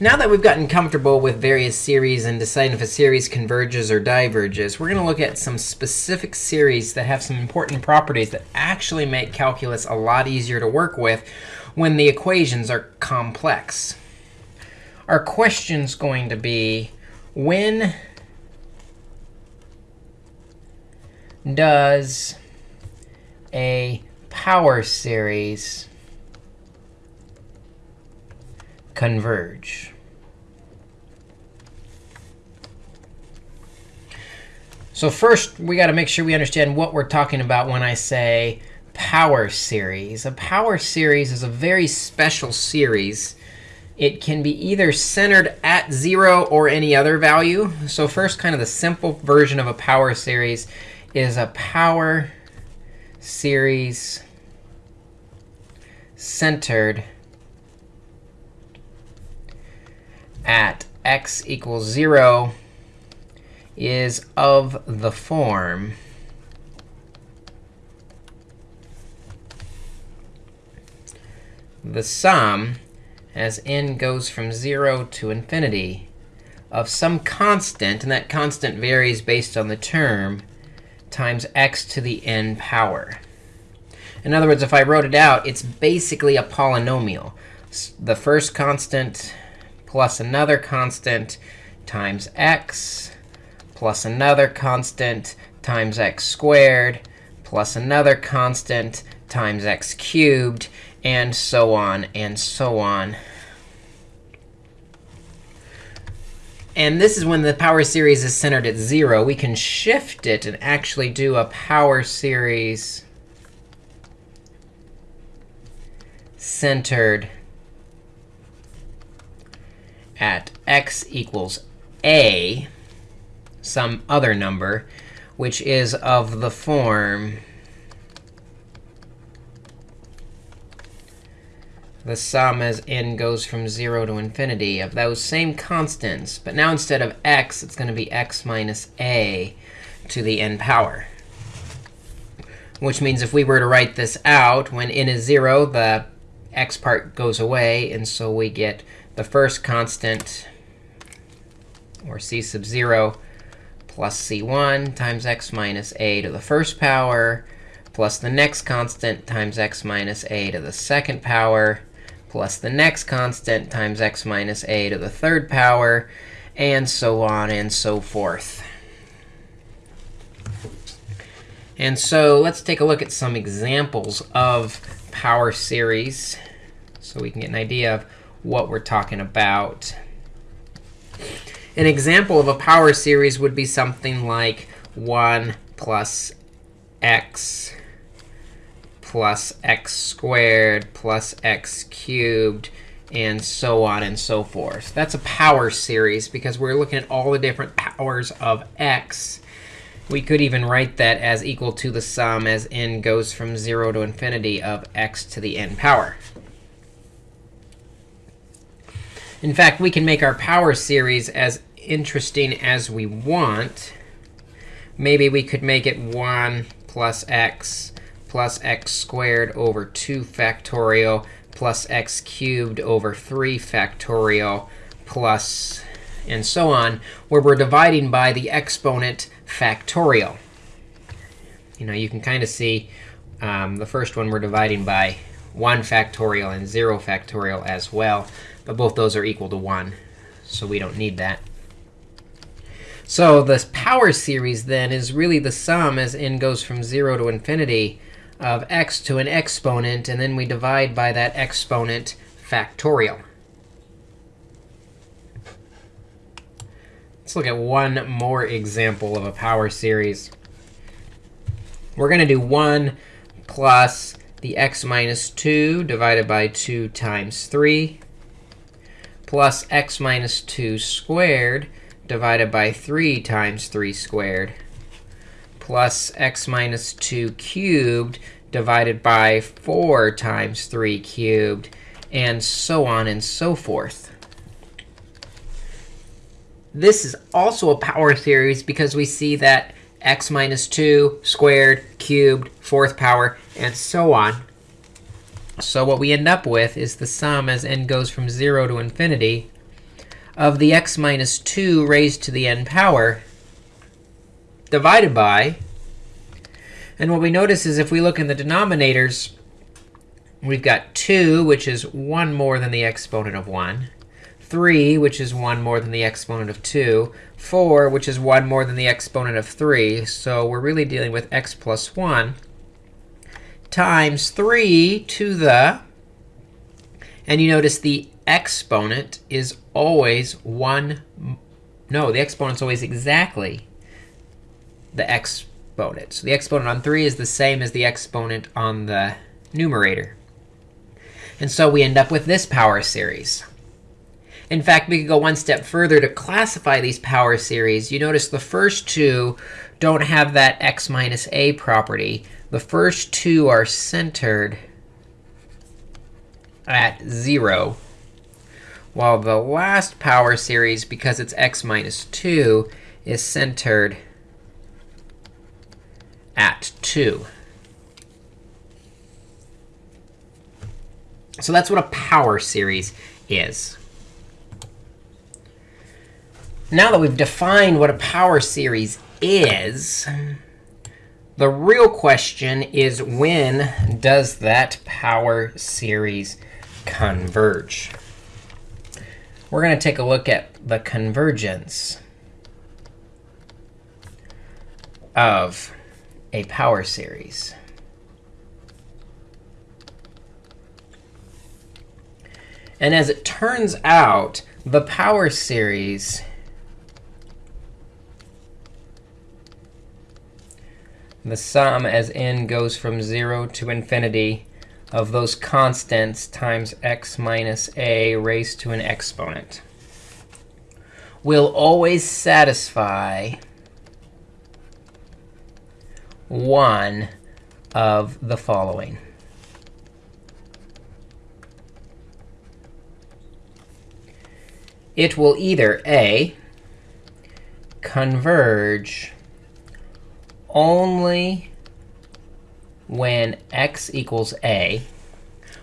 Now that we've gotten comfortable with various series and deciding if a series converges or diverges, we're going to look at some specific series that have some important properties that actually make calculus a lot easier to work with when the equations are complex. Our question's going to be, when does a power series converge. So first, we got to make sure we understand what we're talking about when I say power series. A power series is a very special series. It can be either centered at 0 or any other value. So first, kind of the simple version of a power series is a power series centered at x equals 0 is of the form the sum as n goes from 0 to infinity of some constant, and that constant varies based on the term, times x to the n power. In other words, if I wrote it out, it's basically a polynomial. The first constant plus another constant times x plus another constant times x squared plus another constant times x cubed, and so on and so on. And this is when the power series is centered at 0. We can shift it and actually do a power series centered at x equals a, some other number, which is of the form the sum as n goes from 0 to infinity of those same constants. But now instead of x, it's going to be x minus a to the n power. Which means if we were to write this out, when n is 0, the x part goes away. And so we get the first constant, or c sub 0, plus c1 times x minus a to the first power, plus the next constant times x minus a to the second power, plus the next constant times x minus a to the third power, and so on and so forth. And so let's take a look at some examples of power series so we can get an idea of what we're talking about. An example of a power series would be something like 1 plus x plus x squared plus x cubed, and so on and so forth. That's a power series because we're looking at all the different powers of x. We could even write that as equal to the sum as n goes from 0 to infinity of x to the n power. In fact, we can make our power series as interesting as we want. Maybe we could make it 1 plus x plus x squared over 2 factorial plus x cubed over 3 factorial plus and so on, where we're dividing by the exponent factorial. You know, you can kind of see um, the first one we're dividing by 1 factorial and 0 factorial as well. But both those are equal to 1, so we don't need that. So this power series, then, is really the sum as n goes from 0 to infinity of x to an exponent, and then we divide by that exponent factorial. Let's look at one more example of a power series. We're going to do 1 plus the x minus 2 divided by 2 times 3 plus x minus 2 squared divided by 3 times 3 squared plus x minus 2 cubed divided by 4 times 3 cubed, and so on and so forth. This is also a power series because we see that x minus 2 squared, cubed, fourth power, and so on so what we end up with is the sum as n goes from 0 to infinity of the x minus 2 raised to the n power divided by, and what we notice is if we look in the denominators, we've got 2, which is 1 more than the exponent of 1, 3, which is 1 more than the exponent of 2, 4, which is 1 more than the exponent of 3. So we're really dealing with x plus 1 times 3 to the, and you notice the exponent is always 1, no, the exponent's always exactly the exponent. So the exponent on 3 is the same as the exponent on the numerator. And so we end up with this power series. In fact, we could go one step further to classify these power series. You notice the first two don't have that x minus a property. The first two are centered at 0, while the last power series, because it's x minus 2, is centered at 2. So that's what a power series is. Now that we've defined what a power series is, the real question is when does that power series converge? We're going to take a look at the convergence of a power series. And as it turns out, the power series the sum as n goes from 0 to infinity of those constants times x minus a raised to an exponent will always satisfy one of the following. It will either A, converge only when x equals a,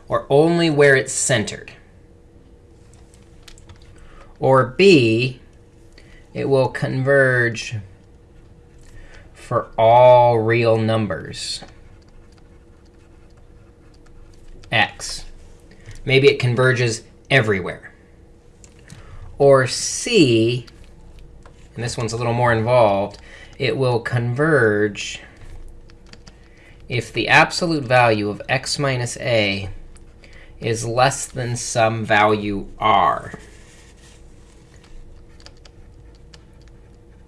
or only where it's centered. Or b, it will converge for all real numbers. x. Maybe it converges everywhere. Or c, and this one's a little more involved, it will converge if the absolute value of x minus a is less than some value r.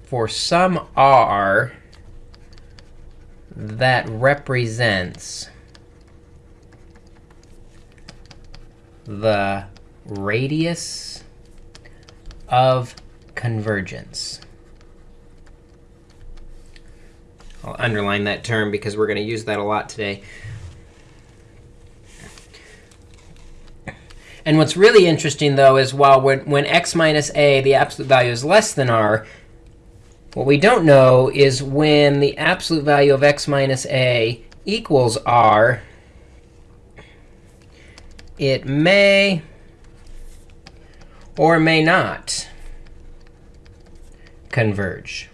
For some r, that represents the radius of convergence. I'll underline that term because we're going to use that a lot today. And what's really interesting, though, is while when, when x minus a, the absolute value is less than r, what we don't know is when the absolute value of x minus a equals r, it may or may not converge.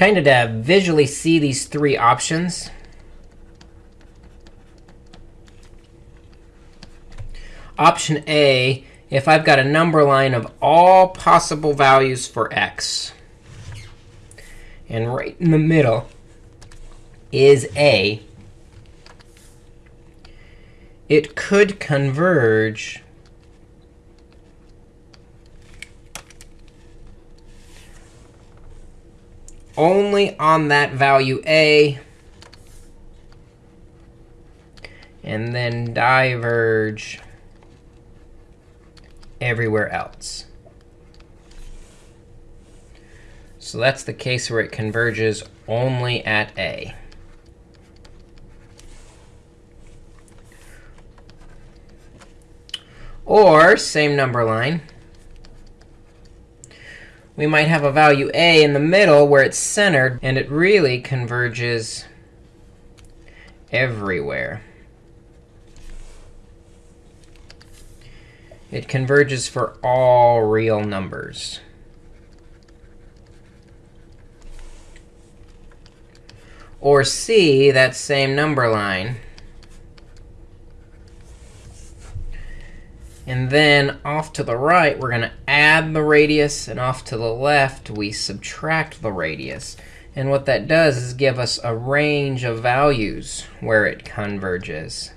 Kind of to visually see these three options. Option A, if I've got a number line of all possible values for x, and right in the middle is A, it could converge only on that value a, and then diverge everywhere else. So that's the case where it converges only at a. Or, same number line, we might have a value a in the middle where it's centered, and it really converges everywhere. It converges for all real numbers. Or C, that same number line. And then off to the right, we're going to add the radius. And off to the left, we subtract the radius. And what that does is give us a range of values where it converges.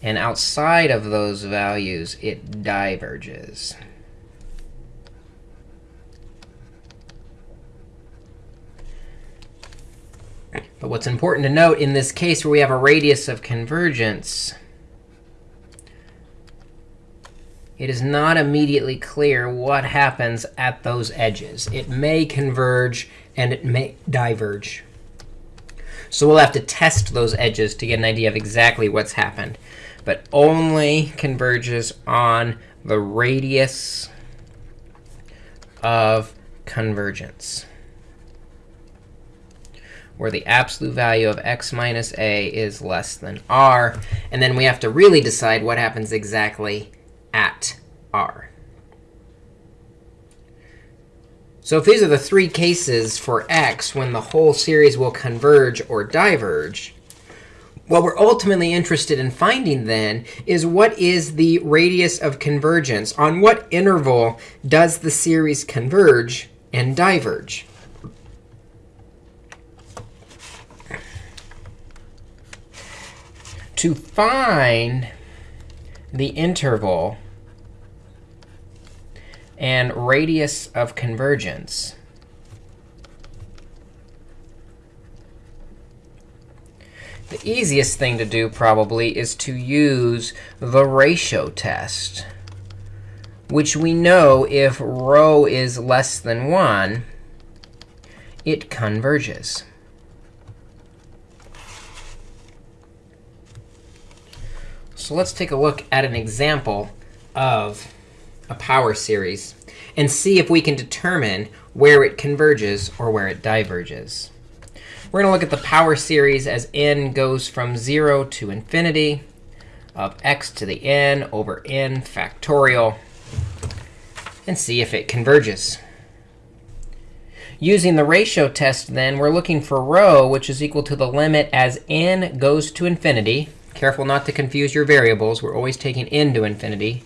And outside of those values, it diverges. But what's important to note in this case where we have a radius of convergence, it is not immediately clear what happens at those edges. It may converge, and it may diverge. So we'll have to test those edges to get an idea of exactly what's happened. But only converges on the radius of convergence where the absolute value of x minus a is less than r. And then we have to really decide what happens exactly at r. So if these are the three cases for x when the whole series will converge or diverge, what we're ultimately interested in finding then is what is the radius of convergence? On what interval does the series converge and diverge? to find the interval and radius of convergence, the easiest thing to do probably is to use the ratio test, which we know if rho is less than 1, it converges. So let's take a look at an example of a power series and see if we can determine where it converges or where it diverges. We're going to look at the power series as n goes from 0 to infinity of x to the n over n factorial and see if it converges. Using the ratio test, then, we're looking for rho, which is equal to the limit as n goes to infinity Careful not to confuse your variables. We're always taking n to infinity.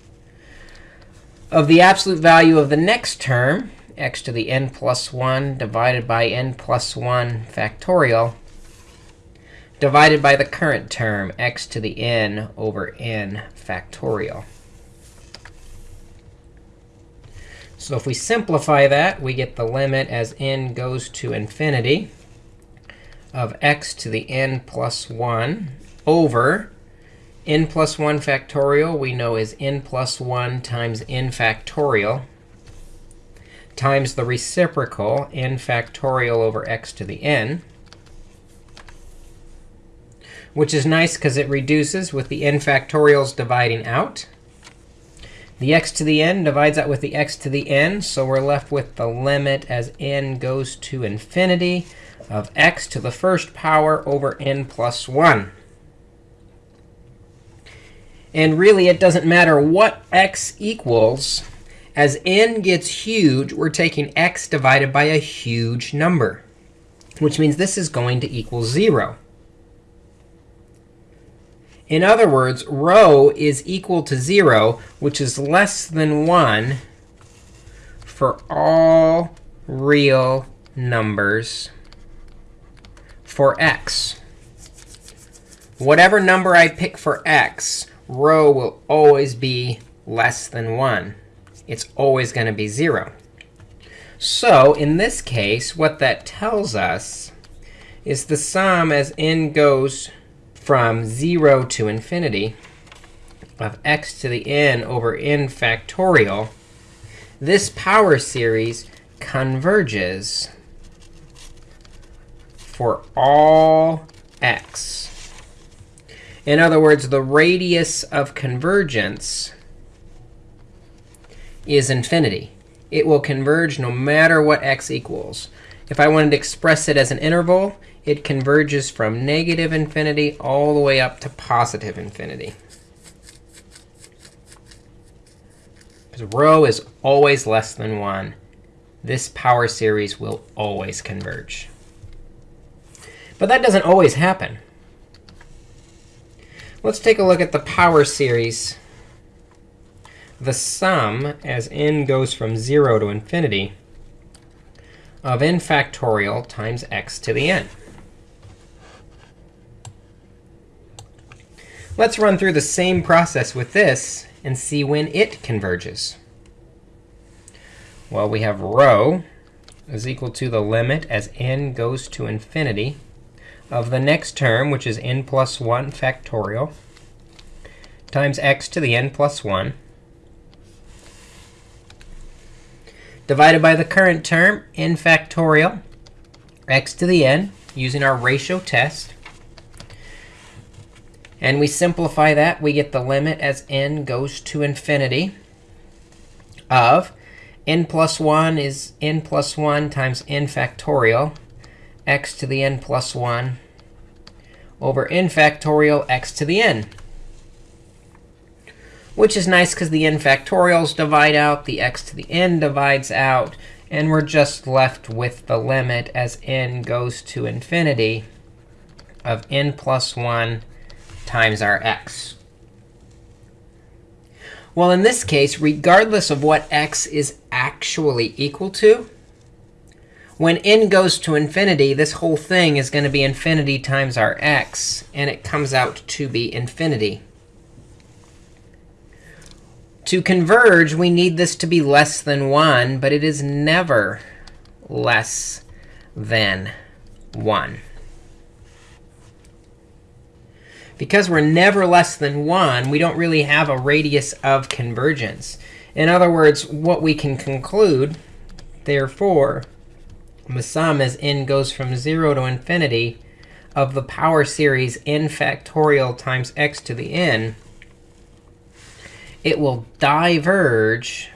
Of the absolute value of the next term, x to the n plus 1 divided by n plus 1 factorial, divided by the current term, x to the n over n factorial. So if we simplify that, we get the limit as n goes to infinity of x to the n plus 1 over n plus 1 factorial we know is n plus 1 times n factorial times the reciprocal n factorial over x to the n, which is nice because it reduces with the n factorials dividing out. The x to the n divides out with the x to the n, so we're left with the limit as n goes to infinity of x to the first power over n plus 1. And really, it doesn't matter what x equals. As n gets huge, we're taking x divided by a huge number, which means this is going to equal 0. In other words, rho is equal to 0, which is less than 1 for all real numbers for x. Whatever number I pick for x, rho will always be less than 1. It's always going to be 0. So in this case, what that tells us is the sum as n goes from 0 to infinity of x to the n over n factorial, this power series converges for all x. In other words, the radius of convergence is infinity. It will converge no matter what x equals. If I wanted to express it as an interval, it converges from negative infinity all the way up to positive infinity. Because rho is always less than 1. This power series will always converge. But that doesn't always happen. Let's take a look at the power series. The sum, as n goes from 0 to infinity, of n factorial times x to the n. Let's run through the same process with this and see when it converges. Well, we have rho is equal to the limit as n goes to infinity of the next term, which is n plus 1 factorial, times x to the n plus 1, divided by the current term, n factorial, x to the n, using our ratio test. And we simplify that. We get the limit as n goes to infinity of n plus 1 is n plus 1 times n factorial, x to the n plus 1 over n factorial x to the n. Which is nice because the n factorials divide out, the x to the n divides out, and we're just left with the limit as n goes to infinity of n plus 1 times our x. Well, in this case, regardless of what x is actually equal to, when n goes to infinity, this whole thing is going to be infinity times our x, and it comes out to be infinity. To converge, we need this to be less than 1, but it is never less than 1 because we're never less than 1, we don't really have a radius of convergence. In other words, what we can conclude, therefore, the sum as n goes from 0 to infinity of the power series n factorial times x to the n, it will diverge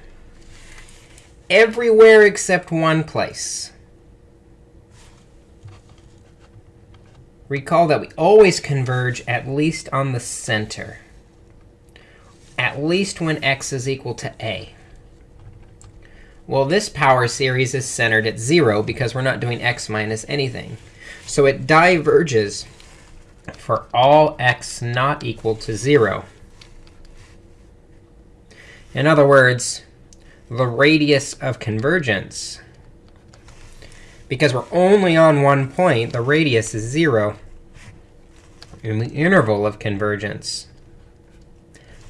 everywhere except one place. Recall that we always converge at least on the center, at least when x is equal to a. Well, this power series is centered at 0 because we're not doing x minus anything. So it diverges for all x not equal to 0. In other words, the radius of convergence because we're only on one point, the radius is 0 in the interval of convergence.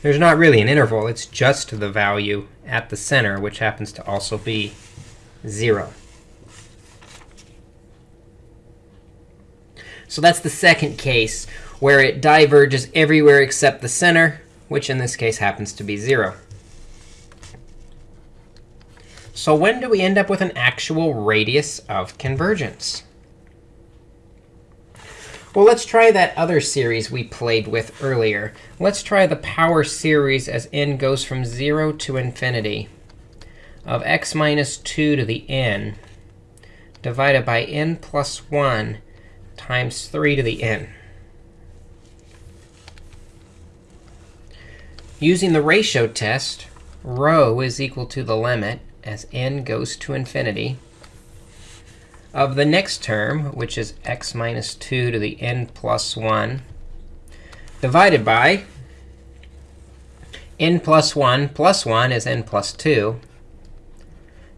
There's not really an interval. It's just the value at the center, which happens to also be 0. So that's the second case, where it diverges everywhere except the center, which in this case happens to be 0. So when do we end up with an actual radius of convergence? Well, let's try that other series we played with earlier. Let's try the power series as n goes from 0 to infinity of x minus 2 to the n divided by n plus 1 times 3 to the n. Using the ratio test, rho is equal to the limit as n goes to infinity of the next term, which is x minus 2 to the n plus 1, divided by n plus 1 plus 1 is n plus 2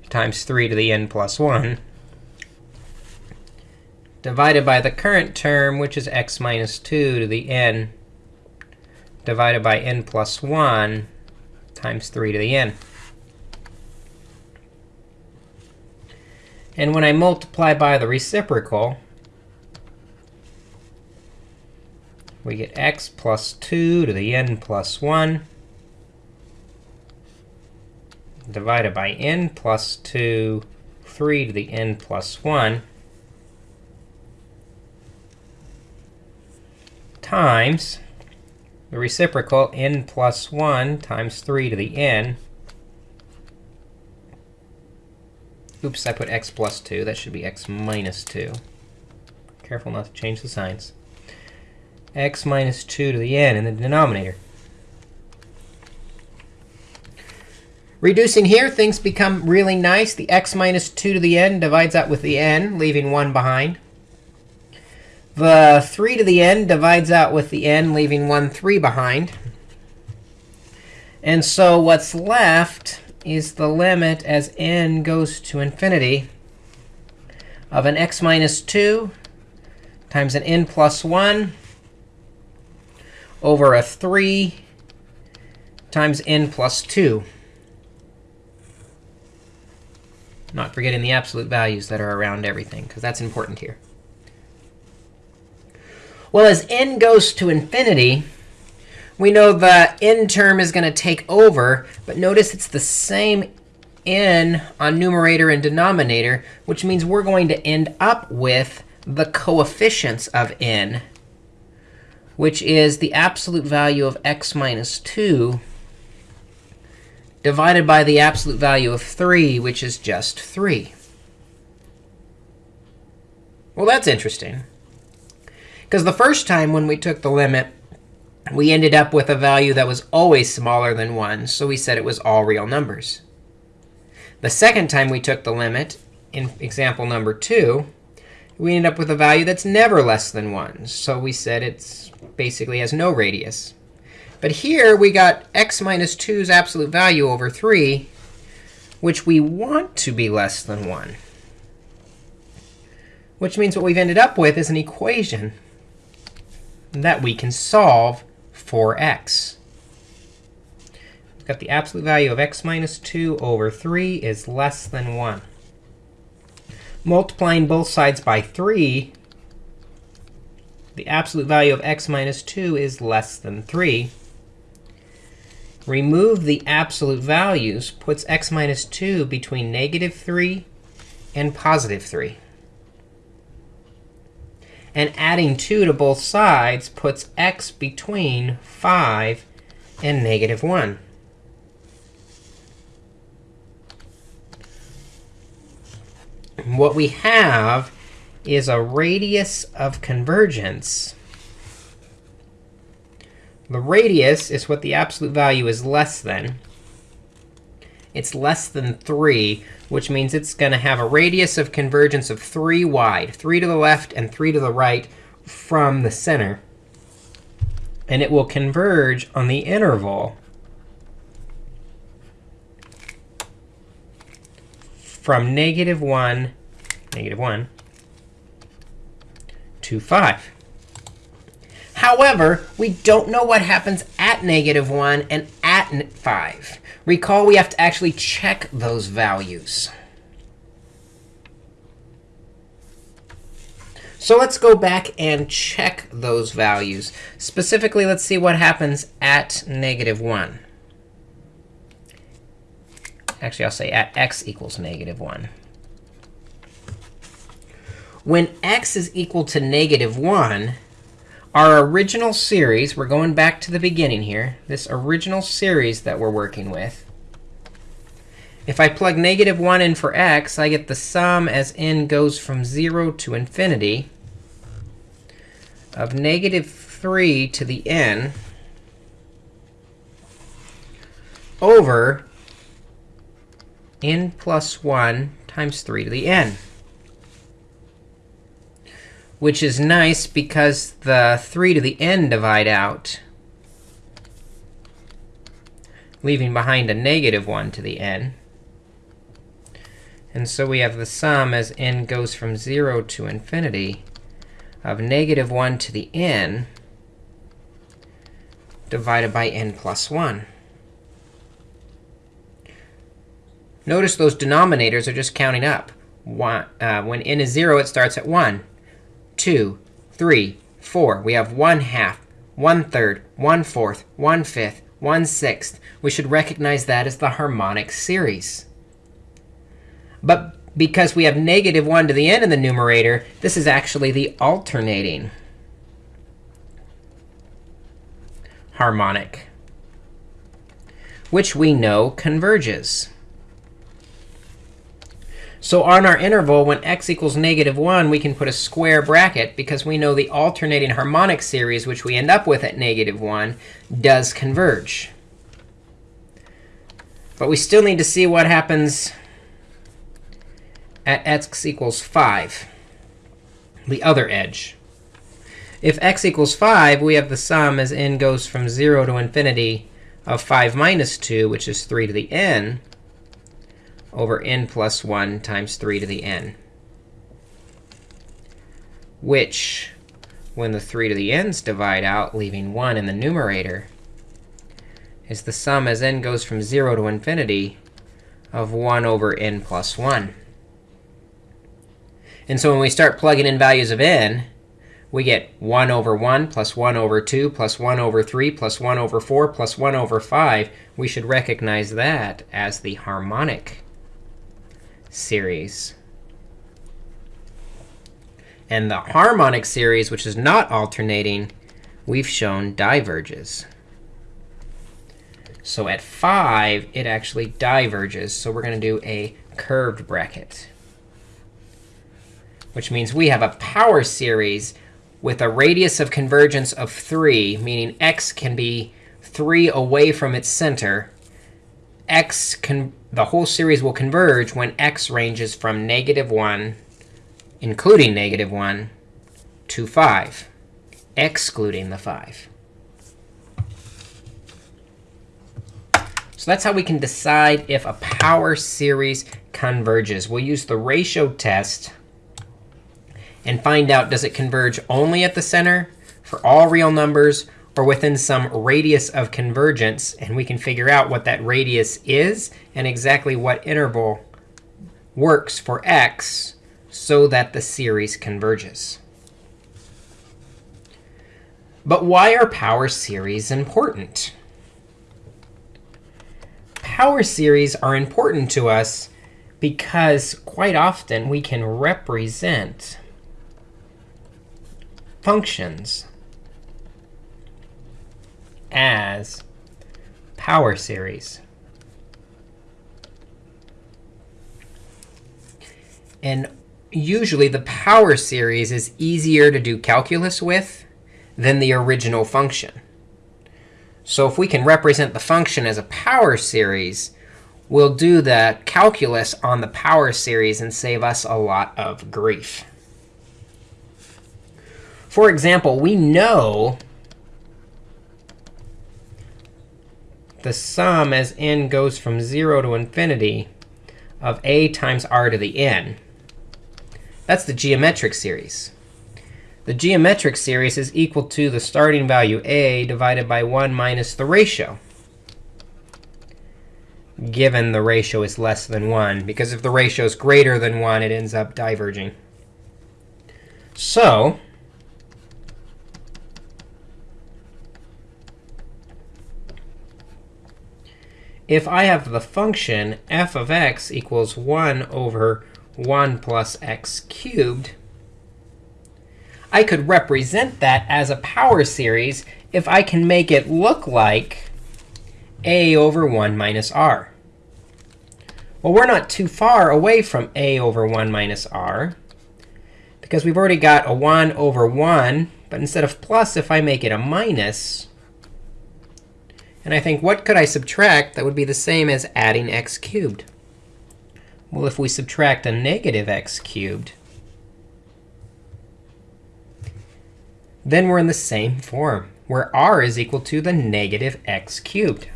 times 3 to the n plus 1, divided by the current term, which is x minus 2 to the n, divided by n plus 1 times 3 to the n. And when I multiply by the reciprocal, we get x plus 2 to the n plus 1 divided by n plus 2, 3 to the n plus 1 times the reciprocal n plus 1 times 3 to the n Oops, I put x plus 2. That should be x minus 2. Careful not to change the signs. x minus 2 to the n in the denominator. Reducing here, things become really nice. The x minus 2 to the n divides out with the n, leaving 1 behind. The 3 to the n divides out with the n, leaving 1 3 behind. And so what's left is the limit as n goes to infinity of an x minus 2 times an n plus 1 over a 3 times n plus 2. Not forgetting the absolute values that are around everything, because that's important here. Well, as n goes to infinity, we know the n term is going to take over. But notice it's the same n on numerator and denominator, which means we're going to end up with the coefficients of n, which is the absolute value of x minus 2 divided by the absolute value of 3, which is just 3. Well, that's interesting. Because the first time when we took the limit, we ended up with a value that was always smaller than 1. So we said it was all real numbers. The second time we took the limit, in example number 2, we ended up with a value that's never less than 1. So we said it basically has no radius. But here we got x minus 2's absolute value over 3, which we want to be less than 1. Which means what we've ended up with is an equation that we can solve for x. We've got the absolute value of x minus 2 over 3 is less than 1. Multiplying both sides by 3, the absolute value of x minus 2 is less than 3 remove the absolute values puts x minus 2 between negative 3 and positive 3. And adding 2 to both sides puts x between 5 and negative 1. What we have is a radius of convergence the radius is what the absolute value is less than. It's less than 3, which means it's going to have a radius of convergence of 3 wide, 3 to the left and 3 to the right from the center. And it will converge on the interval from negative 1, negative 1 to 5. However, we don't know what happens at negative 1 and at 5. Recall, we have to actually check those values. So let's go back and check those values. Specifically, let's see what happens at negative 1. Actually, I'll say at x equals negative 1. When x is equal to negative 1, our original series, we're going back to the beginning here, this original series that we're working with, if I plug negative 1 in for x, I get the sum as n goes from 0 to infinity of negative 3 to the n over n plus 1 times 3 to the n which is nice because the 3 to the n divide out, leaving behind a negative 1 to the n. And so we have the sum as n goes from 0 to infinity of negative 1 to the n divided by n plus 1. Notice those denominators are just counting up. One, uh, when n is 0, it starts at 1. 2, 3, 4. We have 1 half, 1 third, 1 fourth, 1 fifth, 1 sixth. We should recognize that as the harmonic series. But because we have negative 1 to the n in the numerator, this is actually the alternating harmonic, which we know converges. So on our interval, when x equals negative 1, we can put a square bracket because we know the alternating harmonic series, which we end up with at negative 1, does converge. But we still need to see what happens at x equals 5, the other edge. If x equals 5, we have the sum as n goes from 0 to infinity of 5 minus 2, which is 3 to the n, over n plus 1 times 3 to the n, which, when the 3 to the n's divide out, leaving 1 in the numerator, is the sum as n goes from 0 to infinity of 1 over n plus 1. And so when we start plugging in values of n, we get 1 over 1 plus 1 over 2 plus 1 over 3 plus 1 over 4 plus 1 over 5. We should recognize that as the harmonic series. And the harmonic series, which is not alternating, we've shown diverges. So at 5, it actually diverges. So we're going to do a curved bracket, which means we have a power series with a radius of convergence of 3, meaning x can be 3 away from its center. X the whole series will converge when x ranges from negative 1, including negative 1, to 5, excluding the 5. So that's how we can decide if a power series converges. We'll use the ratio test and find out, does it converge only at the center for all real numbers, or within some radius of convergence. And we can figure out what that radius is and exactly what interval works for x so that the series converges. But why are power series important? Power series are important to us because quite often we can represent functions as power series. And usually, the power series is easier to do calculus with than the original function. So if we can represent the function as a power series, we'll do the calculus on the power series and save us a lot of grief. For example, we know the sum as n goes from 0 to infinity of a times r to the n. That's the geometric series. The geometric series is equal to the starting value a divided by 1 minus the ratio, given the ratio is less than 1. Because if the ratio is greater than 1, it ends up diverging. So if I have the function f of x equals 1 over 1 plus x cubed, I could represent that as a power series if I can make it look like a over 1 minus r. Well, we're not too far away from a over 1 minus r, because we've already got a 1 over 1. But instead of plus, if I make it a minus, and I think, what could I subtract that would be the same as adding x cubed? Well, if we subtract a negative x cubed, then we're in the same form, where r is equal to the negative x cubed.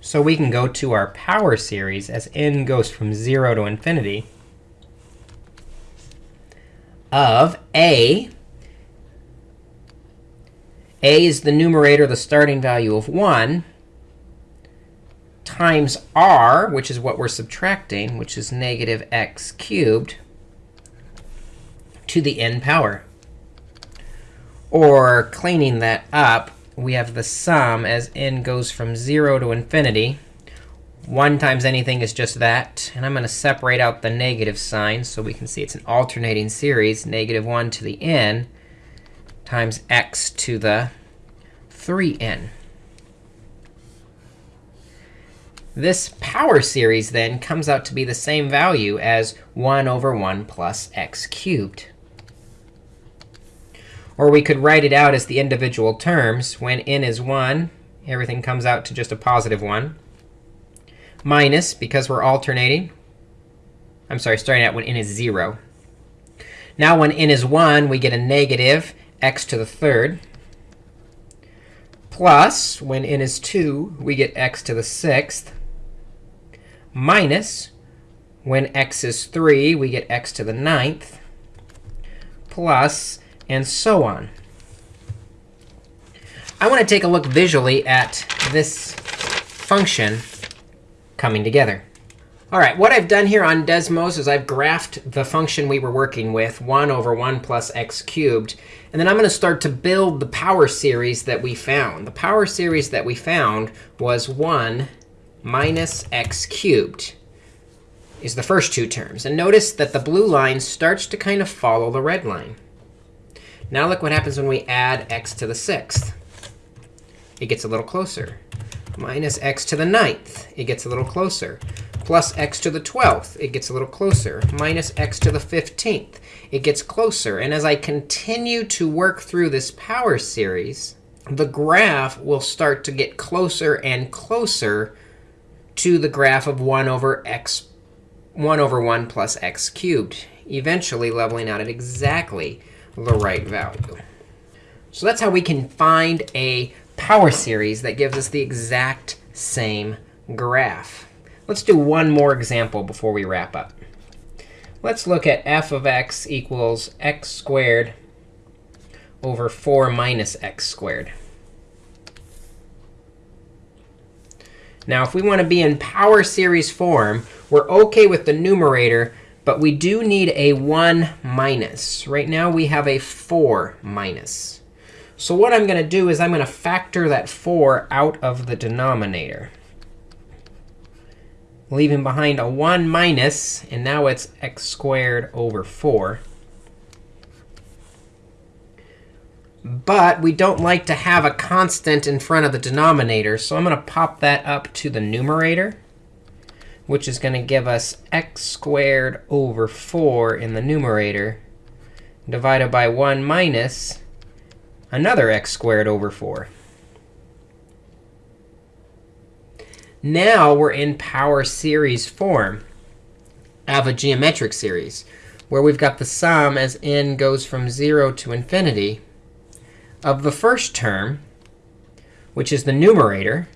So we can go to our power series as n goes from 0 to infinity of a a is the numerator, the starting value of 1, times r, which is what we're subtracting, which is negative x cubed, to the n power. Or cleaning that up, we have the sum as n goes from 0 to infinity. 1 times anything is just that. And I'm going to separate out the negative sign so we can see it's an alternating series, negative 1 to the n times x to the 3n. This power series then comes out to be the same value as 1 over 1 plus x cubed. Or we could write it out as the individual terms. When n is 1, everything comes out to just a positive 1. Minus, because we're alternating. I'm sorry, starting out when n is 0. Now when n is 1, we get a negative x to the third. Plus, when n is 2, we get x to the sixth minus, when x is 3, we get x to the ninth, plus, and so on. I want to take a look visually at this function coming together. All right, what I've done here on Desmos is I've graphed the function we were working with, 1 over 1 plus x cubed. And then I'm going to start to build the power series that we found. The power series that we found was 1 minus x cubed is the first two terms. And notice that the blue line starts to kind of follow the red line. Now look what happens when we add x to the sixth. It gets a little closer. Minus x to the ninth. It gets a little closer. Plus x to the 12th. It gets a little closer. Minus x to the 15th. It gets closer. And as I continue to work through this power series, the graph will start to get closer and closer to the graph of 1 over x 1 over 1 plus x cubed, eventually leveling out at exactly the right value. So that's how we can find a power series that gives us the exact same graph. Let's do one more example before we wrap up. Let's look at f of x equals x squared over 4 minus x squared. Now, if we want to be in power series form, we're OK with the numerator, but we do need a 1 minus. Right now, we have a 4 minus. So what I'm going to do is I'm going to factor that 4 out of the denominator, leaving behind a 1 minus, and now it's x squared over 4. But we don't like to have a constant in front of the denominator. So I'm going to pop that up to the numerator, which is going to give us x squared over 4 in the numerator divided by 1 minus another x squared over 4. Now we're in power series form of a geometric series, where we've got the sum as n goes from 0 to infinity of the first term, which is the numerator,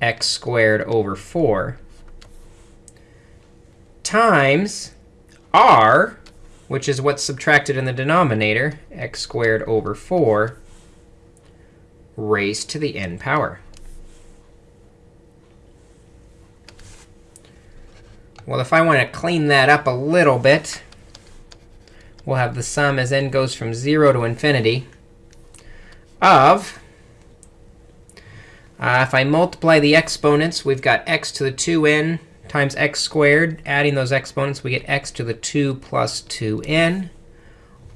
x squared over 4, times r, which is what's subtracted in the denominator, x squared over 4, raised to the n power. Well, if I want to clean that up a little bit, we'll have the sum as n goes from 0 to infinity of, uh, if I multiply the exponents, we've got x to the 2n times x squared. Adding those exponents, we get x to the 2 plus 2n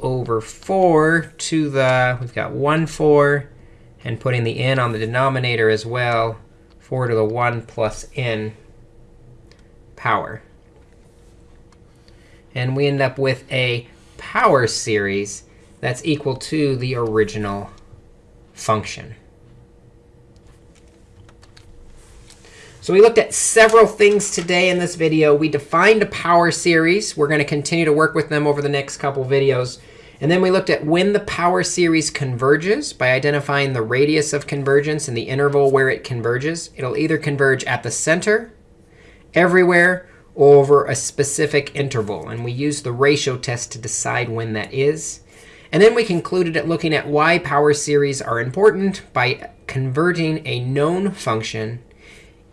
over 4 to the, we've got 1 4, and putting the n on the denominator as well, 4 to the 1 plus n power. And we end up with a power series that's equal to the original function. So we looked at several things today in this video. We defined a power series. We're going to continue to work with them over the next couple videos. And then we looked at when the power series converges by identifying the radius of convergence and the interval where it converges. It'll either converge at the center, everywhere, or over a specific interval. And we use the ratio test to decide when that is. And then we concluded at looking at why power series are important by converting a known function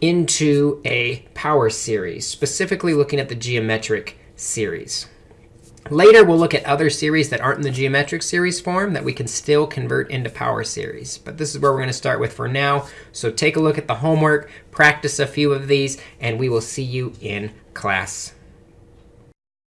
into a power series, specifically looking at the geometric series. Later, we'll look at other series that aren't in the geometric series form that we can still convert into power series. But this is where we're going to start with for now. So take a look at the homework, practice a few of these, and we will see you in class.